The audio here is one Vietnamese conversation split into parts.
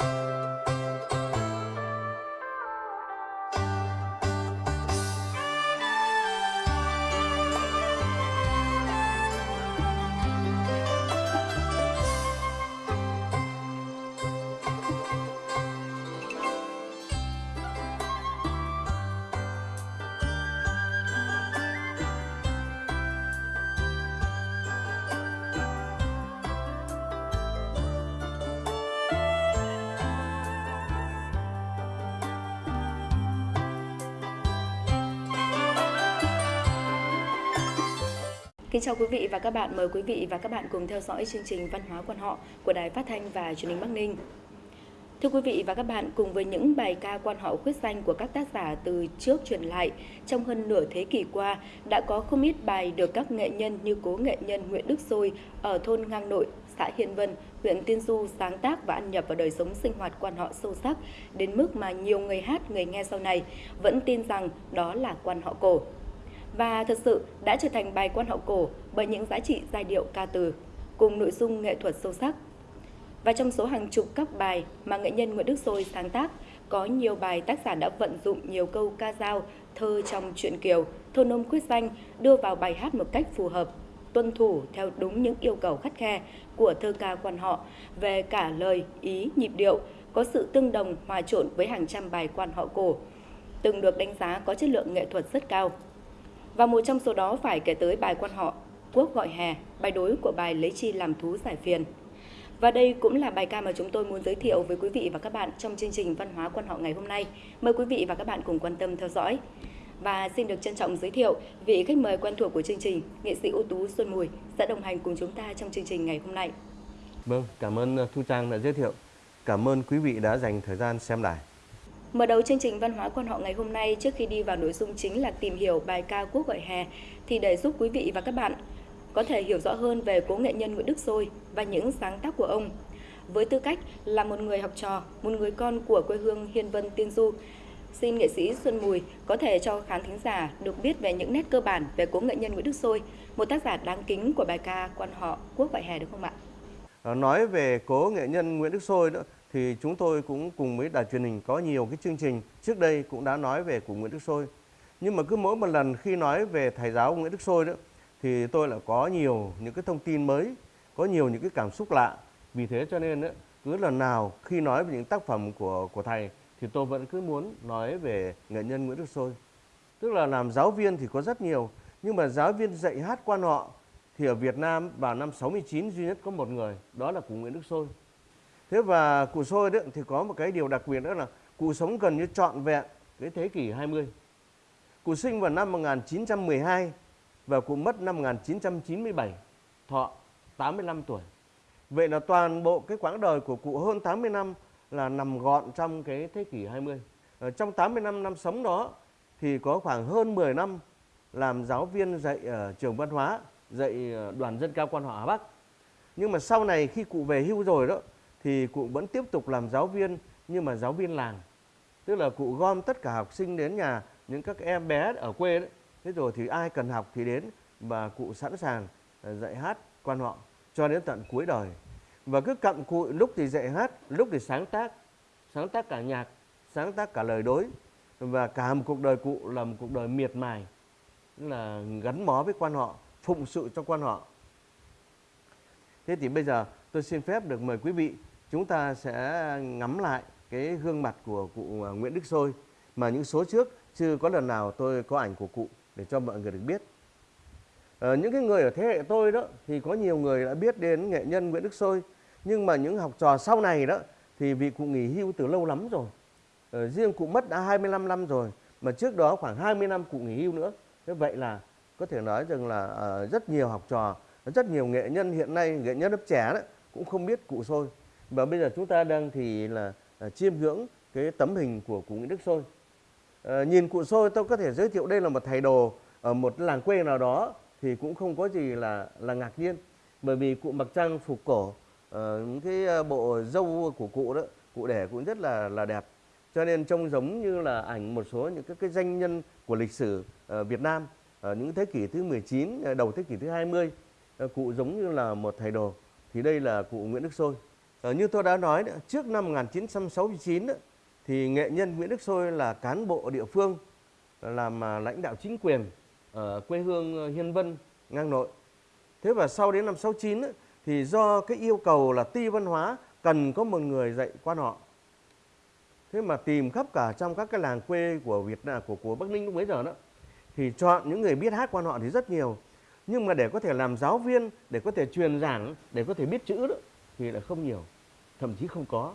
Bye. Kính chào quý vị và các bạn, mời quý vị và các bạn cùng theo dõi chương trình Văn hóa quan họ của Đài Phát thanh và Truyền hình Bắc Ninh. Thưa quý vị và các bạn, cùng với những bài ca quan họ khuyết danh của các tác giả từ trước truyền lại, trong hơn nửa thế kỷ qua đã có không ít bài được các nghệ nhân như cố nghệ nhân Nguyễn Đức Sôi ở thôn Ngang Nội, xã Hiên Vân, huyện Tiên Du sáng tác và ăn nhập vào đời sống sinh hoạt quan họ sâu sắc đến mức mà nhiều người hát, người nghe sau này vẫn tin rằng đó là quan họ cổ và thật sự đã trở thành bài quan họ cổ bởi những giá trị giai điệu ca từ cùng nội dung nghệ thuật sâu sắc. Và trong số hàng chục các bài mà nghệ nhân Nguyễn Đức Sôi sáng tác, có nhiều bài tác giả đã vận dụng nhiều câu ca dao, thơ trong truyện kiều, thôn nôm Quyết danh đưa vào bài hát một cách phù hợp, tuân thủ theo đúng những yêu cầu khắt khe của thơ ca quan họ về cả lời, ý, nhịp điệu, có sự tương đồng hòa trộn với hàng trăm bài quan họ cổ, từng được đánh giá có chất lượng nghệ thuật rất cao. Và một trong số đó phải kể tới bài quan họ Quốc gọi hè, bài đối của bài Lấy chi làm thú giải phiền. Và đây cũng là bài ca mà chúng tôi muốn giới thiệu với quý vị và các bạn trong chương trình Văn hóa quan họ ngày hôm nay. Mời quý vị và các bạn cùng quan tâm theo dõi. Và xin được trân trọng giới thiệu vị khách mời quen thuộc của chương trình, nghệ sĩ ưu tú Xuân Mùi sẽ đồng hành cùng chúng ta trong chương trình ngày hôm nay. Vâng, cảm ơn ờ, Thu Trang đã giới thiệu. Cảm ơn quý vị đã dành thời gian xem đài. Mở đầu chương trình văn hóa quan họ ngày hôm nay trước khi đi vào nội dung chính là tìm hiểu bài ca Quốc gọi hè thì để giúp quý vị và các bạn có thể hiểu rõ hơn về cố nghệ nhân Nguyễn Đức Sôi và những sáng tác của ông. Với tư cách là một người học trò, một người con của quê hương Hiên Vân Tiên Du, xin nghệ sĩ Xuân Mùi có thể cho khán thính giả được biết về những nét cơ bản về cố nghệ nhân Nguyễn Đức Sôi, một tác giả đáng kính của bài ca quan họ Quốc gọi hè được không ạ? Nói về cố nghệ nhân Nguyễn Đức Sôi nữa thì chúng tôi cũng cùng với đài truyền hình có nhiều cái chương trình trước đây cũng đã nói về cụ Nguyễn Đức Sôi. Nhưng mà cứ mỗi một lần khi nói về thầy giáo Nguyễn Đức Sôi đó thì tôi lại có nhiều những cái thông tin mới, có nhiều những cái cảm xúc lạ. Vì thế cho nên đó, cứ lần nào khi nói về những tác phẩm của của thầy thì tôi vẫn cứ muốn nói về nghệ nhân Nguyễn Đức Sôi. Tức là làm giáo viên thì có rất nhiều, nhưng mà giáo viên dạy hát quan họ thì ở Việt Nam vào năm 69 duy nhất có một người, đó là cụ Nguyễn Đức Sôi. Thế và cụ Sôi đấy thì có một cái điều đặc biệt đó là cụ sống gần như trọn vẹn cái thế kỷ 20. Cụ sinh vào năm 1912 và cụ mất năm 1997, thọ 85 tuổi. Vậy là toàn bộ cái quãng đời của cụ hơn 80 năm là nằm gọn trong cái thế kỷ 20. Ở ờ, trong 80 năm năm sống đó thì có khoảng hơn 10 năm làm giáo viên dạy ở trường văn hóa, dạy ờ, đoàn dân cao quan họ Hà Bắc. Nhưng mà sau này khi cụ về hưu rồi đó thì cụ vẫn tiếp tục làm giáo viên nhưng mà giáo viên làng. Tức là cụ gom tất cả học sinh đến nhà những các em bé ở quê đấy. Thế rồi thì ai cần học thì đến và cụ sẵn sàng à, dạy hát quan họ cho đến tận cuối đời. Và cứ cặm cụi lúc thì dạy hát, lúc thì sáng tác, sáng tác cả nhạc, sáng tác cả lời đối và cả một cuộc đời cụ là một cuộc đời miệt mài là gắn bó với quan họ, phụng sự cho quan họ. Thế thì bây giờ tôi xin phép được mời quý vị chúng ta sẽ ngắm lại cái gương mặt của cụ à, Nguyễn Đức Sôi mà những số trước chưa có lần nào tôi có ảnh của cụ để cho mọi người được biết. À, những cái người ở thế hệ tôi đó thì có nhiều người đã biết đến nghệ nhân Nguyễn Đức Sôi nhưng mà những học trò sau này đó thì vì cụ nghỉ hưu từ lâu lắm rồi. À, riêng cụ mất đã 25 năm rồi mà trước đó khoảng 20 năm cụ nghỉ hưu nữa. Thế vậy là có thể nói rằng là à, rất nhiều học trò, rất nhiều nghệ nhân hiện nay, nghệ nhân lớp trẻ đó cũng không biết cụ Sôi. Và bây giờ chúng ta đang thì là à, chiêm ngưỡng cái tấm hình của cụ Nguyễn Đức Sôi. À, nhìn cụ Sôi tôi có thể giới thiệu đây là một thầy đồ ở một làng quê nào đó thì cũng không có gì là là ngạc nhiên. Bởi vì cụ mặc trang phục cổ ờ, à, cái bộ dâu của cụ đó cụ để cũng rất là là đẹp. Cho nên trông giống như là ảnh một số những cái, cái danh nhân của lịch sử uh, Việt Nam ở những thế kỷ thứ 19 ờ, đầu thế kỷ thứ 20 uh, cụ giống như là một thầy đồ. Thì đây là cụ Nguyễn Đức Sôi. Ờ, như tôi đã nói trước năm 1969 thì nghệ nhân Nguyễn Đức Sôi là cán bộ địa phương ờ, làm à, lãnh đạo chính quyền ở quê hương ờ, Hiên Vân, ngang nội. Thế và sau đến năm 69 thì do cái yêu cầu là ti văn hóa cần có một người dạy quan họ. Thế mà tìm khắp cả trong các cái làng quê của Việt Nam của của Bắc Ninh lúc bấy giờ đó thì chọn những người biết hát quan họ thì rất nhiều. Nhưng mà để có thể làm giáo viên, để có thể truyền giảng, để có thể biết chữ đó thì là không nhiều, thậm chí không có.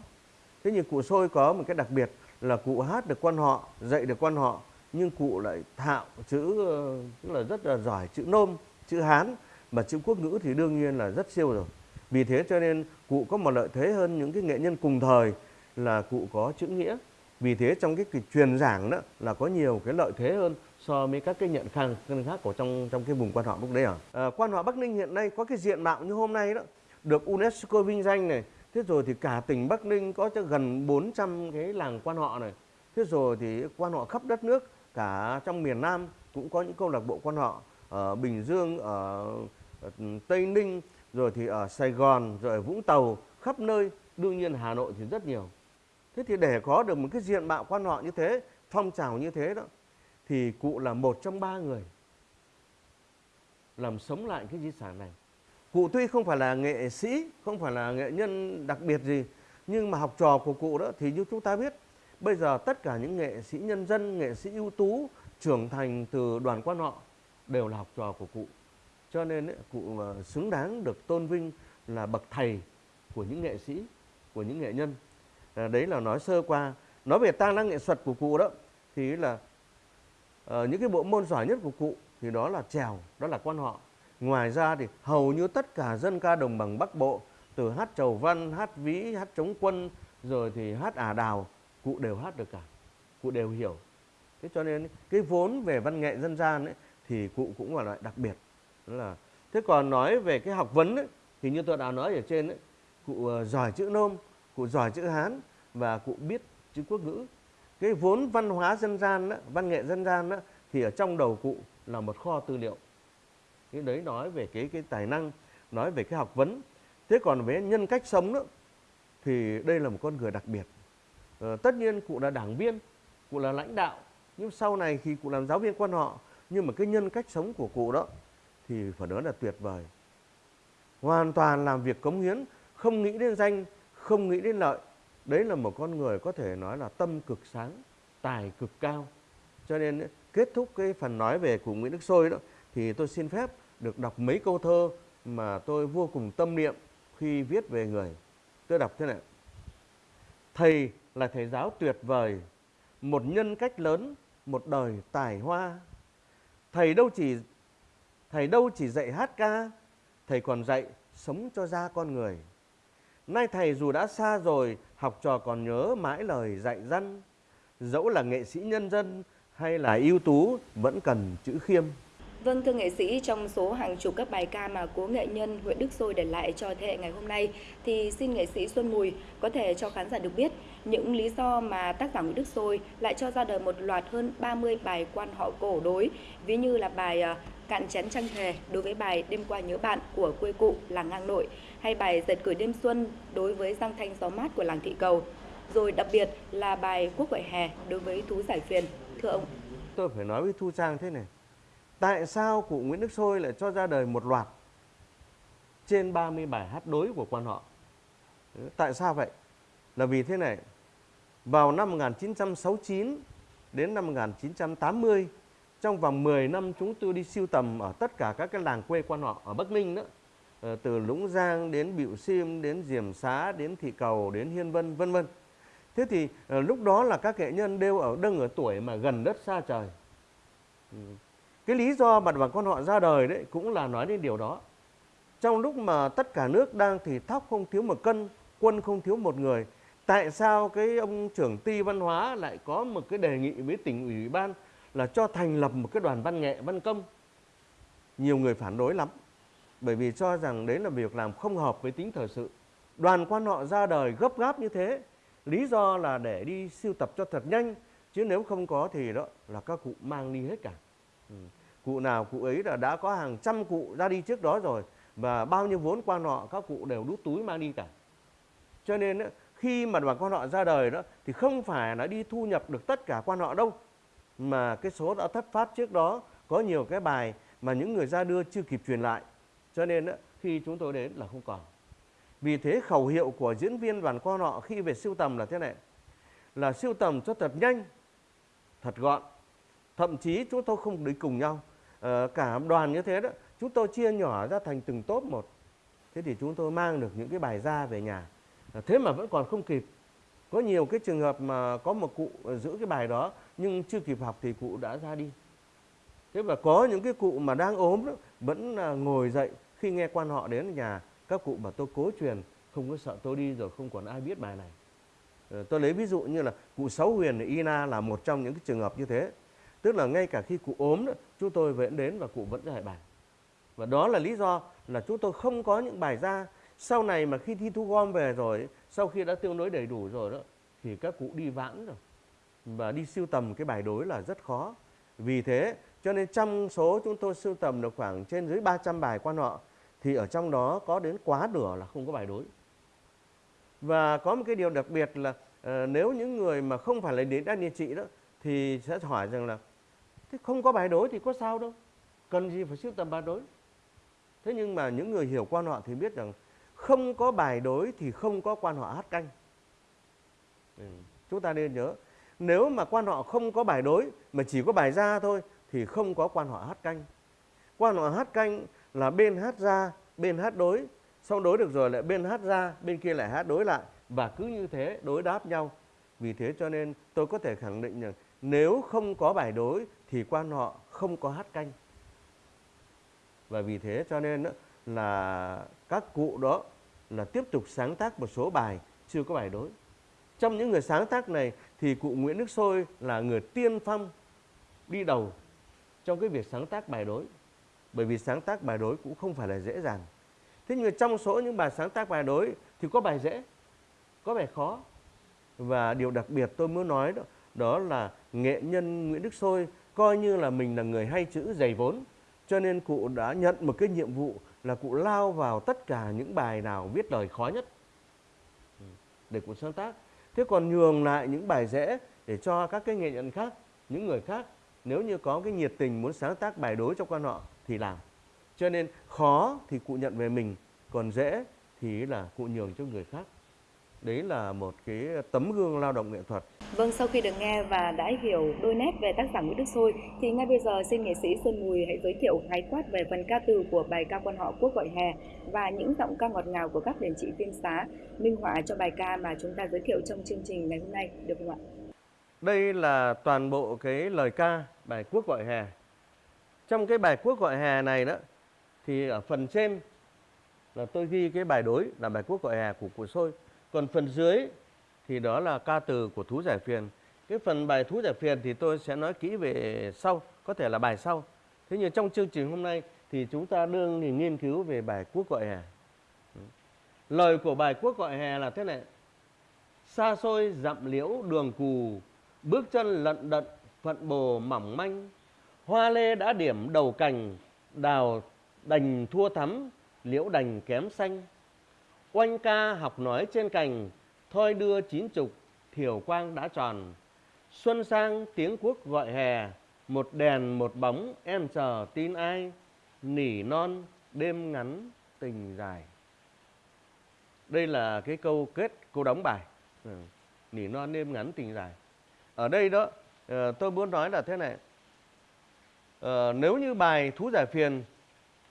Thế nhưng cụ Sôi có một cái đặc biệt là cụ hát được quan họ, dạy được quan họ nhưng cụ lại thạo chữ ờ, tức là rất là giỏi chữ nôm, chữ Hán mà chữ quốc ngữ thì đương nhiên là rất siêu rồi. Vì thế cho nên cụ có một lợi thế hơn những cái nghệ nhân cùng thời là cụ có chữ nghĩa. Vì thế trong cái, cái truyền giảng đó là có nhiều cái lợi thế hơn so với các cái nhận khang khác của trong trong cái vùng quan họ lúc đấy à. à quan họ Bắc Ninh hiện nay có cái diện mạo như hôm nay đó được UNESCO vinh danh này. Thế rồi thì cả tỉnh Bắc Ninh có cho gần 400 cái làng quan họ này. Thế rồi thì quan họ khắp đất nước cả trong miền Nam cũng có những câu lạc bộ quan họ ở Bình Dương, ở Tây Ninh, rồi thì ở Sài Gòn, rồi ở Vũng Tàu, khắp nơi, đương nhiên Hà Nội thì rất nhiều. Thế thì để có được một cái diện mạo quan họ như thế, phong trào như thế đó, thì cụ là một trong ba người làm sống lại cái di sản này. Cụ tuy không phải là nghệ sĩ, không phải là nghệ nhân đặc biệt gì, nhưng mà học trò của cụ đó thì như chúng ta biết, bây giờ tất cả những nghệ sĩ nhân dân, nghệ sĩ ưu tú trưởng thành từ đoàn quan họ đều là học trò của cụ. Cho nên ấy, cụ xứng đáng được tôn vinh là bậc thầy của những nghệ sĩ, của những nghệ nhân. À, đấy là nói sơ qua. Nói về tài năng nghệ thuật của cụ đó thì là uh, những cái bộ môn giỏi nhất của cụ thì đó là trèo, đó là quan họ. Ngoài ra thì hầu như tất cả dân ca đồng bằng Bắc Bộ từ hát trầu văn, hát ví, hát chống quân rồi thì hát ả đào cụ đều hát được cả, cụ đều hiểu. Thế cho nên cái vốn về văn nghệ dân gian ấy, thì cụ cũng là loại đặc biệt. Đó là thế còn nói về cái học vấn ấy, thì như tôi đã nói ở trên ấy, cụ ờ, giỏi chữ nôm, cụ giỏi chữ hán và cụ biết chữ quốc ngữ. Cái vốn văn hóa dân gian đó, văn nghệ dân gian đó, thì ở trong đầu cụ là một kho tư liệu. Cái đấy nói về cái cái tài năng, nói về cái học vấn. Thế còn về nhân cách sống đó thì đây là một con người đặc biệt. Ờ, tất nhiên cụ là đảng viên, cụ là lãnh đạo, nhưng sau này khi cụ làm giáo viên quan họ, nhưng mà cái nhân cách sống của cụ đó thì phải nói là tuyệt vời. Hoàn toàn làm việc cống hiến, không nghĩ đến danh, không nghĩ đến lợi. Đấy là một con người có thể nói là tâm cực sáng, tài cực cao. Cho nên kết thúc cái phần nói về cụ Nguyễn Đức Sôi đó thì tôi xin phép được đọc mấy câu thơ mà tôi vô cùng tâm niệm khi viết về người. Tôi đọc thế này. Thầy là thầy giáo tuyệt vời, một nhân cách lớn, một đời tài hoa. Thầy đâu chỉ thầy đâu chỉ dạy hát ca, thầy còn dạy sống cho ra con người. Nay thầy dù đã xa rồi, học trò còn nhớ mãi lời dạy dân. Dẫu là nghệ sĩ nhân dân hay là ưu tú vẫn cần chữ khiêm. Vâng thưa nghệ sĩ, trong số hàng chục các bài ca mà cố nghệ nhân Nguyễn Đức Sôi để lại cho thế hệ ngày hôm nay thì xin nghệ sĩ Xuân Mùi có thể cho khán giả được biết những lý do mà tác giả Nguyễn Đức Sôi lại cho ra đời một loạt hơn 30 bài quan họ cổ đối, ví như là bài à, Cạn chén trăng thề đối với bài Đêm qua nhớ bạn của quê cụ làng ngang nội hay bài Giật cười đêm xuân đối với giang thanh gió mát của làng thị cầu. Rồi đặc biệt là bài Quốc gọi hè đối với thú giải phiền. Thưa ông. Tôi phải nói với Thu Trang thế này Tại sao cụ Nguyễn Đức Sôi lại cho ra đời một loạt trên 30 bài hát đối của quan họ? Ừ, tại sao vậy? Là vì thế này, vào năm 1969 đến năm 1980, trong vòng 10 năm chúng tôi đi siêu tầm ở tất cả các cái làng quê quan họ ở Bắc Ninh đó, ờ, từ Lũng Giang đến Bịu Sim, đến Diềm Xá, đến Thị Cầu, đến Hiên Vân, vân vân. Thế thì ờ, lúc đó là các nghệ nhân đều ở đang ở tuổi mà gần đất xa trời. Ừ, cái lý do mặt bằng con họ ra đời đấy cũng là nói đến điều đó. Trong lúc mà tất cả nước đang thì thóc không thiếu một cân, quân không thiếu một người. Tại sao cái ông trưởng ty văn hóa lại có một cái đề nghị với tỉnh ủy ban là cho thành lập một cái đoàn văn nghệ văn công? Nhiều người phản đối lắm. Bởi vì cho rằng đấy là việc làm không hợp với tính thời sự. Đoàn quan họ ra đời gấp gáp như thế. Lý do là để đi siêu tập cho thật nhanh. Chứ nếu không có thì đó là các cụ mang đi hết cả. Ừ. Cụ nào cụ ấy là đã có hàng trăm cụ ra đi trước đó rồi và bao nhiêu vốn quan họ, các cụ đều đút túi mang đi cả. cho nên khi mà đoàn quan họ ra đời đó, thì không phải là đi thu nhập được tất cả quan họ đâu, mà cái số đã thất phát trước đó có nhiều cái bài mà những người ra đưa chưa kịp truyền lại. Cho nên khi chúng tôi đến là không còn. Vì thế khẩu hiệu của diễn viên đoàn quan họ khi về siêu tầm là thế này. Là siêu tầm cho thật nhanh, thật gọn thậm chí chúng tôi không đi cùng nhau. À, cả đoàn như thế đó chúng tôi chia nhỏ ra thành từng tốp một. Thế thì chúng tôi mang được những cái bài ra về nhà. À, thế mà vẫn còn không kịp. Có nhiều cái trường hợp mà có một cụ giữ cái bài đó nhưng chưa kịp học thì cụ đã ra đi. Thế và có những cái cụ mà đang ốm đó vẫn à, ngồi dậy khi nghe quan họ đến nhà các cụ bảo tôi cố truyền không có sợ tôi đi rồi không còn ai biết bài này. Ờ, tôi lấy ví dụ như là cụ sáu huyền ina là một trong những cái trường hợp như thế tức là ngay cả khi cụ ốm chúng tôi vẫn đến và cụ vẫn dạy bài. Và đó là lý do là chúng tôi không có những bài ra. Sau này mà khi thi thu gom về rồi sau khi đã tương đối đầy đủ rồi đó thì các cụ đi vãn rồi. Và đi siêu tầm cái bài đối là rất khó. Vì thế cho nên trong số chúng tôi siêu tầm được khoảng trên dưới 300 bài quan họ thì ở trong đó có đến quá nửa là không có bài đối. Và có một cái điều đặc biệt là uh, nếu những người mà không phải là đến đan địa trị đó thì sẽ hỏi rằng là thế không có bài đối thì có sao đâu, cần gì phải sưu tầm bài đối. Thế nhưng mà những người hiểu quan họ thì biết rằng không có bài đối thì không có quan họ hát canh. Ừ. Chúng ta nên nhớ nếu mà quan họ không có bài đối mà chỉ có bài ra thôi thì không có quan họ hát canh. Quan họ hát canh là bên hát ra, bên hát đối, xong đối được rồi lại bên hát ra, bên kia lại hát đối lại và cứ như thế đối đáp nhau. Vì thế cho nên tôi có thể khẳng định rằng nếu không có bài đối thì quan họ không có hát canh. Và vì thế cho nên là các cụ đó là tiếp tục sáng tác một số bài chưa có bài đối. Trong những người sáng tác này thì cụ Nguyễn Đức Sôi là người tiên phong đi đầu trong cái việc sáng tác bài đối. Bởi vì sáng tác bài đối cũng không phải là dễ dàng. Thế nhưng trong số những bài sáng tác bài đối thì có bài dễ, có bài khó. Và điều đặc biệt tôi muốn nói đó, đó là nghệ nhân Nguyễn Đức Sôi coi như là mình là người hay chữ dày vốn. Cho nên cụ đã nhận một cái nhiệm vụ là cụ lao vào tất cả những bài nào viết lời khó nhất ừ, để cụ sáng tác. Thế còn nhường lại những bài dễ để cho các cái nghệ nhân khác, những người khác nếu như có cái nhiệt tình muốn sáng tác bài đối cho quan họ thì làm. Cho nên khó thì cụ nhận về mình, còn dễ thì là cụ nhường cho người khác. Đấy là một cái tấm gương lao động nghệ thuật. Vâng, sau khi được nghe và đã hiểu đôi nét về tác giả Nguyễn Đức Sôi, thì ngay bây giờ xin nghệ sĩ Xuân Mùi hãy giới thiệu khái quát về phần ca từ của bài ca quan họ Quốc gọi hè và những giọng ca ngọt ngào của các điển trị phim xá minh họa cho bài ca mà chúng ta giới thiệu trong chương trình ngày hôm nay, được không ạ? Đây là toàn bộ cái lời ca bài Quốc gọi hè. Trong cái bài Quốc gọi hè này đó thì ở phần trên là tôi ghi cái bài đối là bài Quốc gọi hè của cụ Sôi. Còn phần dưới thì đó là ca từ của Thú Giải Phiền. Cái phần bài Thú Giải Phiền thì tôi sẽ nói kỹ về sau, có thể là bài sau. Thế nhưng trong chương trình hôm nay thì chúng ta đương thì nghiên cứu về bài Quốc gọi hè. Lời của bài Quốc gọi hè là thế này. Xa xôi dặm liễu đường cù, bước chân lận đận phận bồ mỏng manh. Hoa lê đã điểm đầu cành, đào đành thua thắm, liễu đành kém xanh. Oanh ca học nói trên cành, thôi đưa chín chục, thiểu quang đã tròn. Xuân sang tiếng quốc gọi hè, một đèn một bóng em chờ tin ai, nỉ non đêm ngắn tình dài. Đây là cái câu kết, câu đóng bài. Ừ. Nỉ non đêm ngắn tình dài. Ở đây đó, ờ, tôi muốn nói là thế này. Ờ, nếu như bài thú giải phiền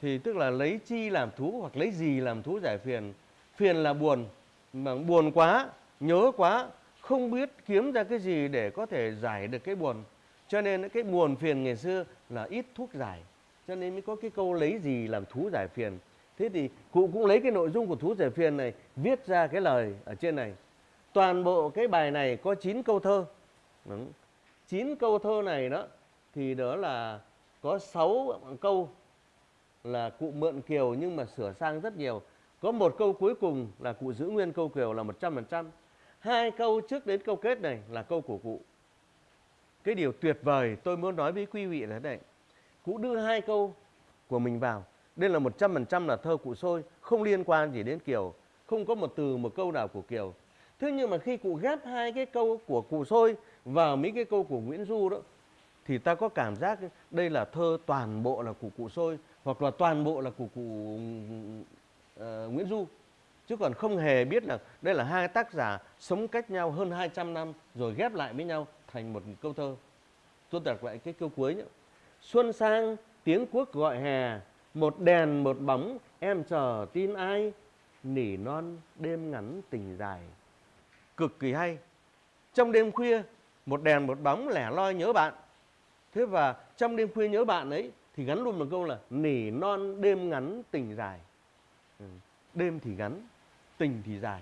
thì tức là lấy chi làm thú hoặc lấy gì làm thú giải phiền. Phiền là buồn, mà buồn quá, nhớ quá, không biết kiếm ra cái gì để có thể giải được cái buồn. Cho nên cái buồn phiền ngày xưa là ít thuốc giải. Cho nên mới có cái câu lấy gì làm thú giải phiền. Thế thì cụ cũng lấy cái nội dung của thú giải phiền này viết ra cái lời ở trên này. Toàn bộ cái bài này có 9 câu thơ. Đúng. 9 câu thơ này đó thì đó là có 6 câu là cụ mượn kiều nhưng mà sửa sang rất nhiều. Có một câu cuối cùng là cụ giữ nguyên câu kiều là 100%. Hai câu trước đến câu kết này là câu của cụ. Cái điều tuyệt vời tôi muốn nói với quý vị là đây. này. Cụ đưa hai câu của mình vào. Đây là 100% là thơ cụ sôi, không liên quan gì đến kiều. không có một từ một câu nào của Kiều. Thế nhưng mà khi cụ ghép hai cái câu của cụ Sôi vào mấy cái câu của Nguyễn Du đó thì ta có cảm giác đây là thơ toàn bộ là của cụ Sôi hoặc là toàn bộ là của cụ Ờ, Nguyễn Du chứ còn không hề biết là đây là hai tác giả sống cách nhau hơn 200 năm rồi ghép lại với nhau thành một câu thơ. Tôi đặt lại cái câu cuối nhé. Xuân sang tiếng quốc gọi hè, một đèn một bóng em chờ tin ai, nỉ non đêm ngắn tình dài. Cực kỳ hay. Trong đêm khuya, một đèn một bóng lẻ loi nhớ bạn. Thế và trong đêm khuya nhớ bạn ấy thì gắn luôn một câu là nỉ non đêm ngắn tình dài. Đêm thì ngắn, tình thì dài.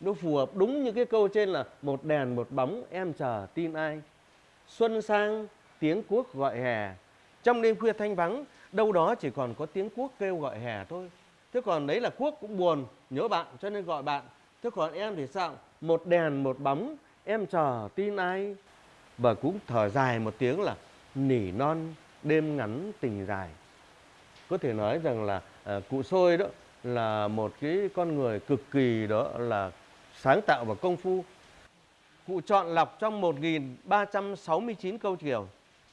Nó phù hợp đúng như cái câu trên là một đèn một bóng em chờ tin ai. Xuân sang tiếng cuốc gọi hè. Trong đêm khuya thanh vắng đâu đó chỉ còn có tiếng cuốc kêu gọi hè thôi. Thế còn đấy là cuốc cũng buồn nhớ bạn cho nên gọi bạn. Thế còn em thì sao? Một đèn một bóng em chờ tin ai? Và cũng thở dài một tiếng là nỉ non đêm ngắn tình dài. Có thể nói rằng là à, cụ sôi đó là một cái con người cực kỳ đó là sáng tạo và công phu. Cụ chọn lọc trong 1.369 câu kiều.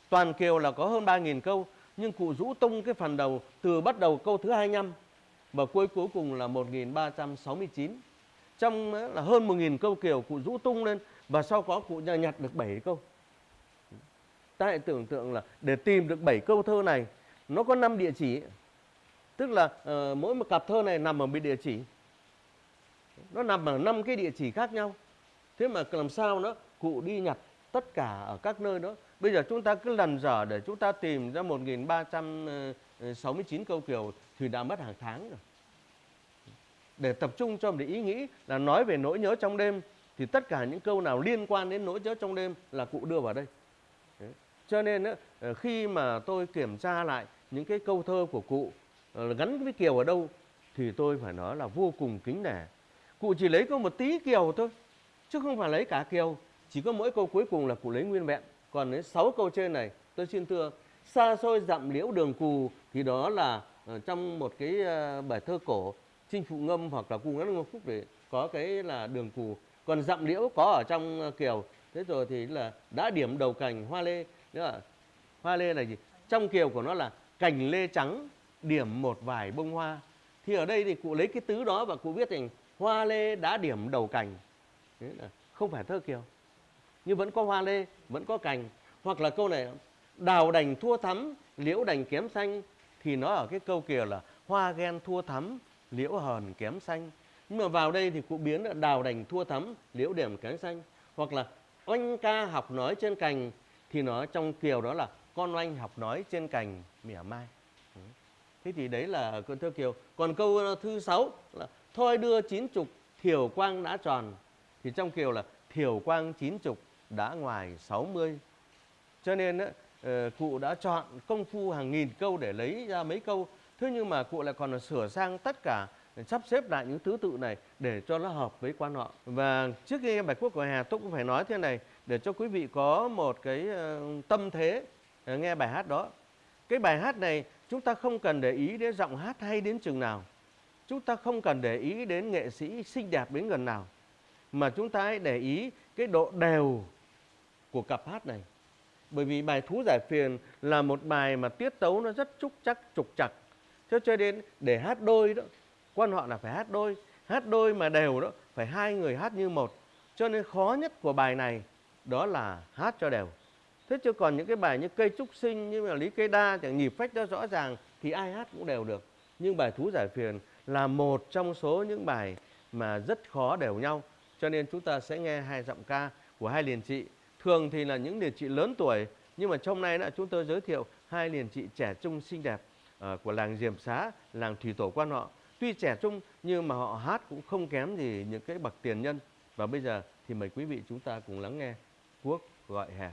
Toàn kiều là có hơn 3.000 câu, nhưng cụ rũ tung cái phần đầu từ bắt đầu câu thứ 25 và cuối cuối cùng là 1.369. Trong là hơn 1.000 câu kiều cụ rũ tung lên và sau có cụ nhặt được 7 câu. Ta hãy tưởng tượng là để tìm được 7 câu thơ này, nó có 5 địa chỉ tức là uh, mỗi một cặp thơ này nằm ở một địa chỉ. Nó nằm ở năm cái địa chỉ khác nhau. Thế mà làm sao nó cụ đi nhặt tất cả ở các nơi đó? Bây giờ chúng ta cứ lần dở để chúng ta tìm ra 1369 ờ, ờ, câu kiều thì đã mất hàng tháng rồi. Để tập trung cho một ý nghĩ là nói về nỗi nhớ trong đêm thì tất cả những câu nào liên quan đến nỗi nhớ trong đêm là cụ đưa vào đây. Đấy. cho nên khi mà tôi kiểm tra lại những cái câu thơ của cụ Ờ, gắn với kiều ở đâu thì tôi phải nói là vô cùng kính nể. Cụ chỉ lấy có một tí kiều thôi, chứ không phải lấy cả kiều. Chỉ có mỗi câu cuối cùng là cụ lấy nguyên vẹn. Còn đến sáu câu trên này, tôi xin thưa, xa xôi dặm liễu đường cù, thì đó là ờ, trong một cái ờ, bài thơ cổ, chinh phụ ngâm hoặc là cu ngắn ngô phúc để có cái là đường cù. Còn dặm liễu có ở trong kiều. Thế rồi thì là đã điểm đầu cành hoa lê. Nữa hoa lê là gì? Trong kiều của nó là cành lê trắng điểm một vài bông hoa. Thì ở đây thì cụ lấy cái tứ đó và cụ viết thành hoa lê đã điểm đầu cành. Đấy là không phải thơ kiều, nhưng vẫn có hoa lê, vẫn có cành. Hoặc là câu này, đào đành thua thắm, liễu đành kém xanh. Thì nó ở cái câu kiều là hoa ghen thua thắm, liễu hờn kém xanh. Nhưng mà vào đây thì cụ biến là đào đành thua thắm, liễu điểm kém xanh. Hoặc là oanh ca học nói trên cành, thì nó trong kiều đó là con oanh học nói trên cành mỉa mai thế thì đấy là câu thơ kiều, còn câu ờ, thứ sáu là, thôi đưa chín chục, thiểu quang đã tròn. Thì trong kiều là, thiểu quang chín chục đã ngoài sáu mươi. Cho nên ờ, cụ đã chọn công phu hàng nghìn câu để lấy ra mấy câu. Thế nhưng mà cụ lại còn sửa sang tất cả ờ, sắp xếp lại những thứ tự này để cho nó hợp với quan họ. Và trước khi nghe bài quốc của hà, tôi cũng phải nói thế này, để cho quý vị có một cái tâm thế nghe bài hát đó. Cái bài hát này chúng ta không cần để ý đến giọng hát hay đến chừng nào. Chúng ta không cần để ý đến nghệ sĩ xinh đẹp đến gần nào. Mà chúng ta hãy để ý cái độ đều của cặp hát này. Bởi vì bài Thú Giải Phiền là một bài mà tiết tấu nó rất trúc chắc, trục chặt. Cho cho nên để hát đôi đó, quan họ là phải hát đôi. Hát đôi mà đều đó, phải hai người hát như một. Cho nên khó nhất của bài này đó là hát cho đều thế chứ còn những cái bài như cây trúc sinh như là lý cây đa chẳng nhịp phách đó rõ ràng thì ai hát cũng đều được nhưng bài thú giải phiền là một trong số những bài mà rất khó đều nhau cho nên chúng ta sẽ nghe hai giọng ca của hai liền trị thường thì là những liền trị lớn tuổi nhưng mà trong nay là chúng tôi giới thiệu hai liền trị trẻ trung xinh đẹp uh, của làng Diềm Xá, làng Thủy Tổ Quan họ. Tuy trẻ trung nhưng mà họ hát cũng không kém gì những cái bậc tiền nhân. Và bây giờ thì mời quý vị chúng ta cùng lắng nghe Quốc gọi hè.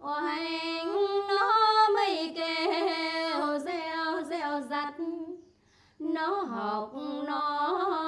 oanh nó mây kêu reo reo giặt nó học nó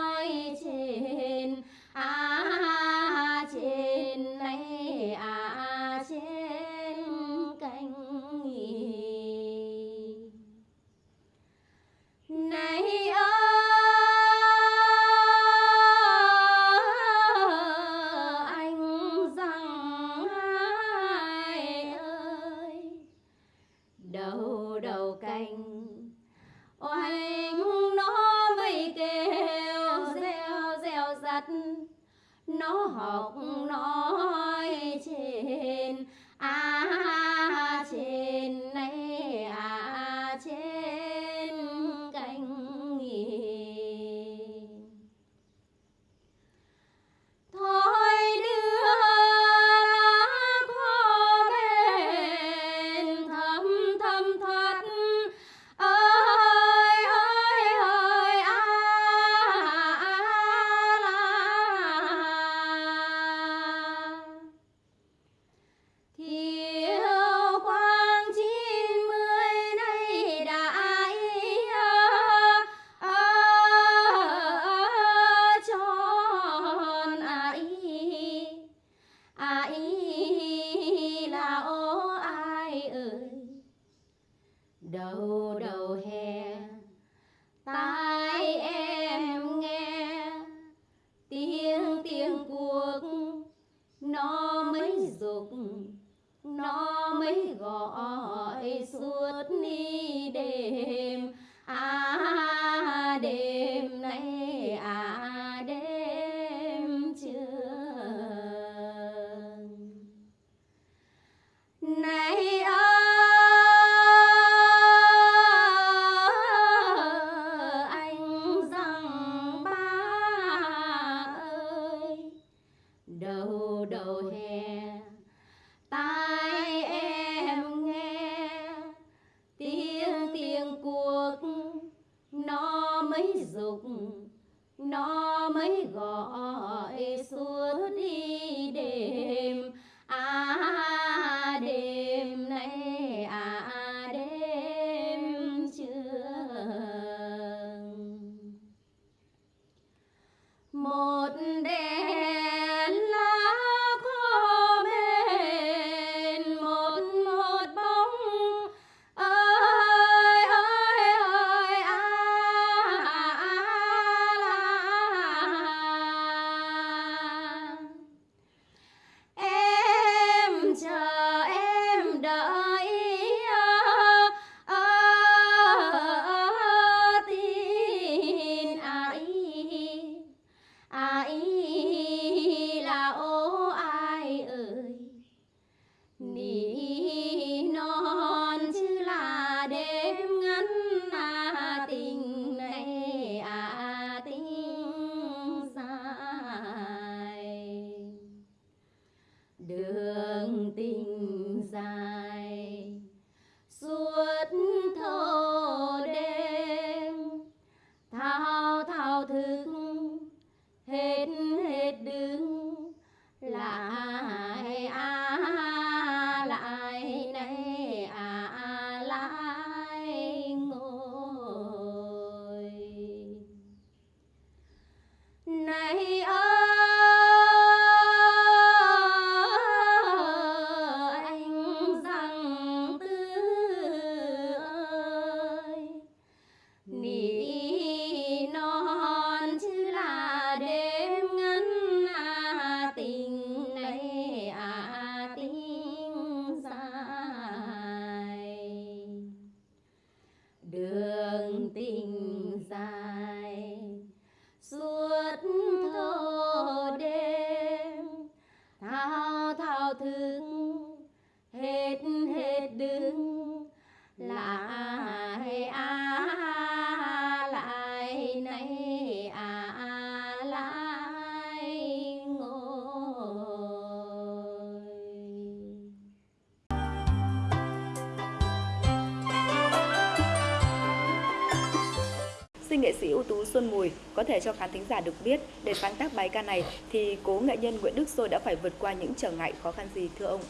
tú Xuân Mùi có thể cho khán thính giả được biết để sáng tác bài ca này thì cố nghệ nhân Nguyễn Đức Sôi đã phải vượt qua những trở ngại khó khăn gì thưa ông?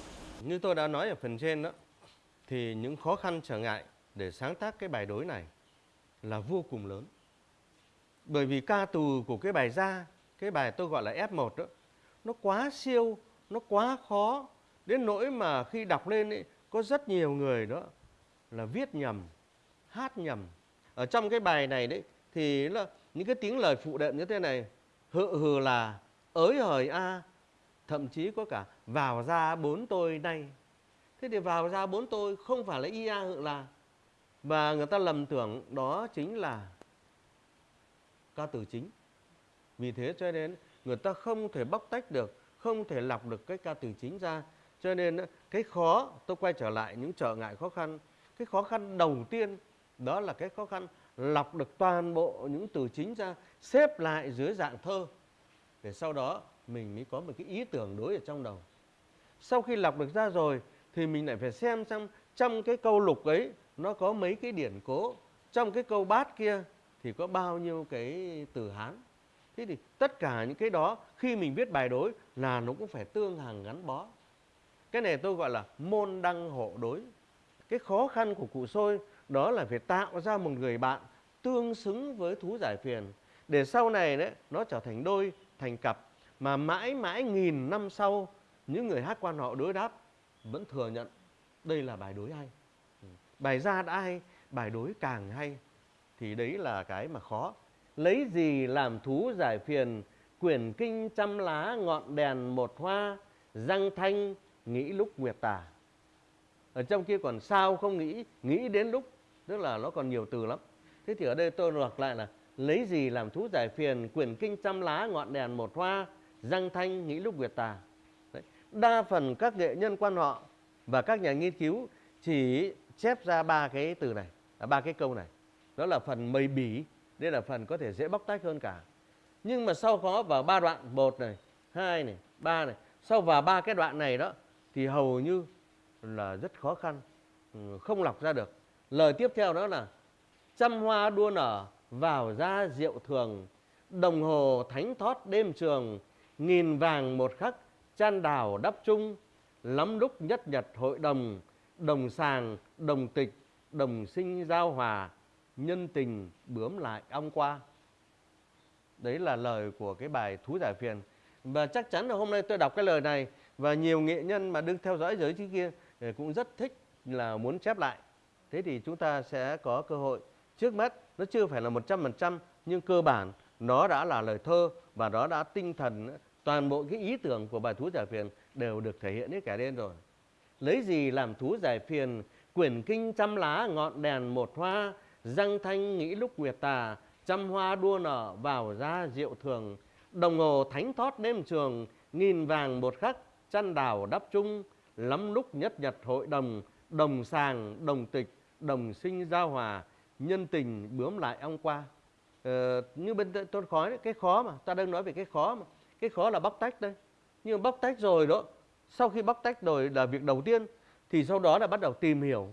Như tôi đã nói ở phần trên đó, thì những khó khăn trở ngại để sáng tác cái bài đối này là vô cùng lớn. Bởi vì ca từ của cái bài ra, cái bài tôi gọi là F1 đó, nó quá siêu, nó quá khó đến nỗi mà khi đọc lên ấy, có rất nhiều người đó là viết nhầm, hát nhầm. Ở trong cái bài này đấy thì là những cái tiếng lời phụ đệm như thế này, hự hừ là, ới hời a, thậm chí có cả vào ra bốn tôi nay. Thế thì vào ra bốn tôi không phải là ia hự là và người ta lầm tưởng đó chính là ca từ chính. Vì thế cho nên người ta không thể bóc tách được, không thể lọc được cái ca từ chính ra. Cho nên cái khó, tôi quay trở lại những trở ngại khó khăn. Cái khó khăn đầu tiên đó là cái khó khăn lọc được toàn bộ những từ chính ra, xếp lại dưới dạng thơ. Để sau đó mình mới có một cái ý tưởng đối ở trong đầu. Sau khi lọc được ra rồi thì mình lại phải xem xem trong cái câu lục ấy nó có mấy cái điển cố. Trong cái câu bát kia thì có bao nhiêu cái từ Hán. Thế thì tất cả những cái đó khi mình viết bài đối là nó cũng phải tương hàng gắn bó. Cái này tôi gọi là môn đăng hộ đối. Cái khó khăn của cụ Sôi đó là phải tạo ra một người bạn tương xứng với thú giải phiền để sau này đấy nó trở thành đôi, thành cặp mà mãi mãi nghìn năm sau những người hát quan họ đối đáp vẫn thừa nhận đây là bài đối hay. Ừ, bài ra đã hay, bài đối càng hay thì đấy là cái mà khó. Lấy gì làm thú giải phiền, quyển kinh trăm lá ngọn đèn một hoa, răng thanh nghĩ lúc nguyệt tà. Ở trong kia còn sao không nghĩ, nghĩ đến lúc, tức là nó còn nhiều từ lắm. Thế thì ở đây tôi lược lại là lấy gì làm thú giải phiền, quyển kinh trăm lá ngọn đèn một hoa, răng thanh nghĩ lúc nguyệt tà. Đấy. Đa phần các nghệ nhân quan họ và các nhà nghiên cứu chỉ chép ra ba cái từ này, à, ba cái câu này. Đó là phần mây bỉ, đây là phần có thể dễ bóc tách hơn cả. Nhưng mà sau có vào ba đoạn, một này, hai này, ba này, sau vào ba cái đoạn này đó thì hầu như là rất khó khăn, ừ, không lọc ra được. Lời tiếp theo đó là trăm hoa đua nở vào ra rượu thường, đồng hồ thánh thót đêm trường, nghìn vàng một khắc chan đào đắp chung, lắm lúc nhất nhật hội đồng, đồng sàng, đồng tịch, đồng sinh giao hòa, nhân tình bướm lại ong qua. Đấy là lời của cái bài Thú Giải Phiền. Và chắc chắn là hôm nay tôi đọc cái lời này và nhiều nghệ nhân mà đứng theo dõi giới trí kia ờ, cũng rất thích là muốn chép lại. Thế thì chúng ta sẽ có cơ hội. Trước mắt nó chưa phải là 100% nhưng cơ bản nó đã là lời thơ và nó đã tinh thần toàn bộ cái ý tưởng của bài Thú Giải Phiền đều được thể hiện hết cả lên rồi. Lấy gì làm thú giải phiền, quyển kinh trăm lá ngọn đèn một hoa, răng thanh nghĩ lúc nguyệt tà, trăm hoa đua nở vào ra rượu thường, đồng hồ thánh thót đêm trường, nghìn vàng một khắc, chăn đào đắp chung, lắm lúc nhất nhật hội đồng, đồng sàng, đồng tịch, đồng sinh giao hòa, nhân tình bướm lại ong qua. Ờ, như bên tôi khó đấy, cái khó mà, ta đang nói về cái khó mà. Cái khó là bóc tách đây. Nhưng bóc tách rồi đó, sau khi bóc tách rồi là việc đầu tiên thì sau đó là bắt đầu tìm hiểu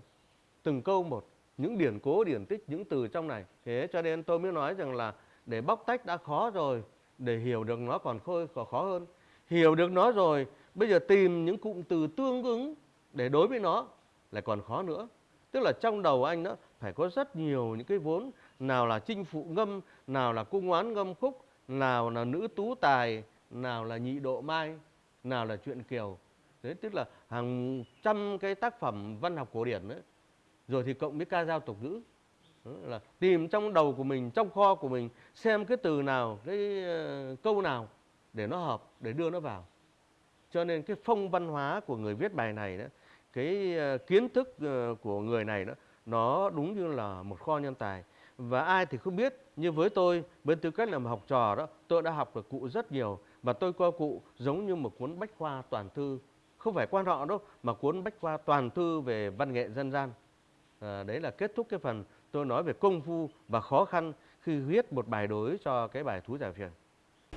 từng câu một những điển cố điển tích những từ trong này thế cho nên tôi mới nói rằng là để bóc tách đã khó rồi để hiểu được nó còn khôi còn khó hơn hiểu được nó rồi bây giờ tìm những cụm từ tương ứng để đối với nó lại còn khó nữa tức là trong đầu anh đó phải có rất nhiều những cái vốn nào là chinh phụ ngâm nào là cung oán ngâm khúc nào là nữ tú tài nào là nhị độ mai nào là chuyện kiều Đấy, tức là hàng trăm cái tác phẩm văn học cổ điển đấy. Rồi thì cộng với ca dao tục ngữ. Là tìm trong đầu của mình, trong kho của mình xem cái từ nào, cái uh, câu nào để nó hợp, để đưa nó vào. Cho nên cái phong văn hóa của người viết bài này đó, cái ờ, kiến thức ờ, của người này đó, nó đúng như là một kho nhân tài. Và ai thì không biết, như với tôi, bên tư cách là một học trò đó, tôi đã học được cụ rất nhiều. Và tôi coi cụ giống như một cuốn bách khoa toàn thư không phải quan họ đâu mà cuốn bách khoa toàn thư về văn nghệ dân gian à, đấy là kết thúc cái phần tôi nói về công phu và khó khăn khi viết một bài đối cho cái bài thú giải phiền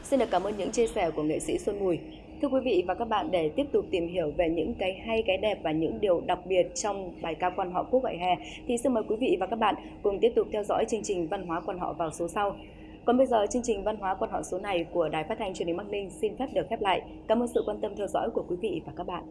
Xin được cảm ơn những chia sẻ của nghệ sĩ Xuân Mùi. Thưa quý vị và các bạn, để tiếp tục tìm hiểu về những cái hay, cái đẹp và những điều đặc biệt trong bài ca quan họ Quốc Gọi Hè, thì xin mời quý vị và các bạn cùng tiếp tục theo dõi chương trình Văn hóa quan họ vào số sau. Còn bây giờ, chương trình Văn hóa quan họ số này của Đài Phát thanh Truyền hình Bắc Ninh xin phép được khép lại. Cảm ơn sự quan tâm theo dõi của quý vị và các bạn.